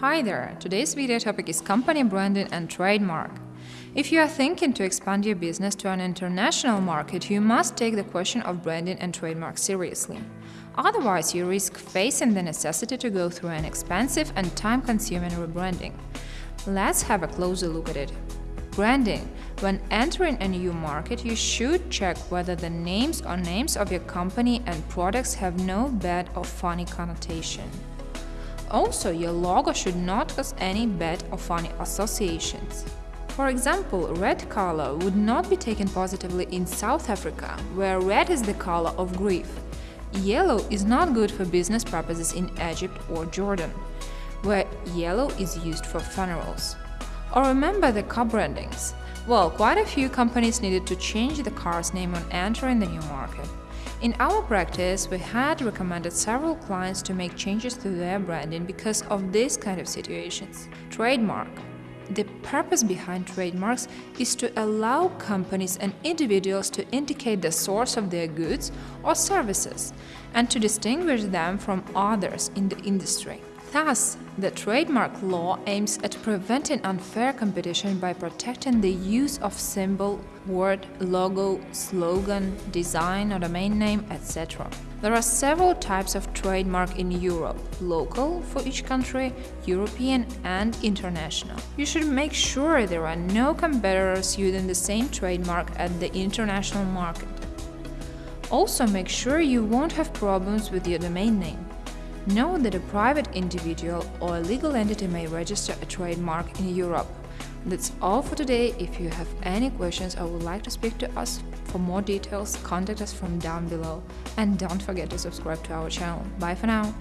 Hi there! Today's video topic is company branding and trademark. If you are thinking to expand your business to an international market, you must take the question of branding and trademark seriously. Otherwise, you risk facing the necessity to go through an expensive and time-consuming rebranding. Let's have a closer look at it. Branding. When entering a new market, you should check whether the names or names of your company and products have no bad or funny connotation. Also, your logo should not cause any bad or funny associations. For example, red color would not be taken positively in South Africa, where red is the color of grief. Yellow is not good for business purposes in Egypt or Jordan, where yellow is used for funerals. Or remember the car brandings. Well, quite a few companies needed to change the car's name on entering the new market. In our practice, we had recommended several clients to make changes to their branding because of these kind of situations. Trademark the purpose behind trademarks is to allow companies and individuals to indicate the source of their goods or services and to distinguish them from others in the industry. Thus, the trademark law aims at preventing unfair competition by protecting the use of symbol, word, logo, slogan, design or domain name, etc. There are several types of trademark in Europe, local for each country, European and international. You should make sure there are no competitors using the same trademark at the international market. Also make sure you won't have problems with your domain name. Know that a private individual or a legal entity may register a trademark in Europe. That's all for today. If you have any questions or would like to speak to us for more details, contact us from down below. And don't forget to subscribe to our channel. Bye for now!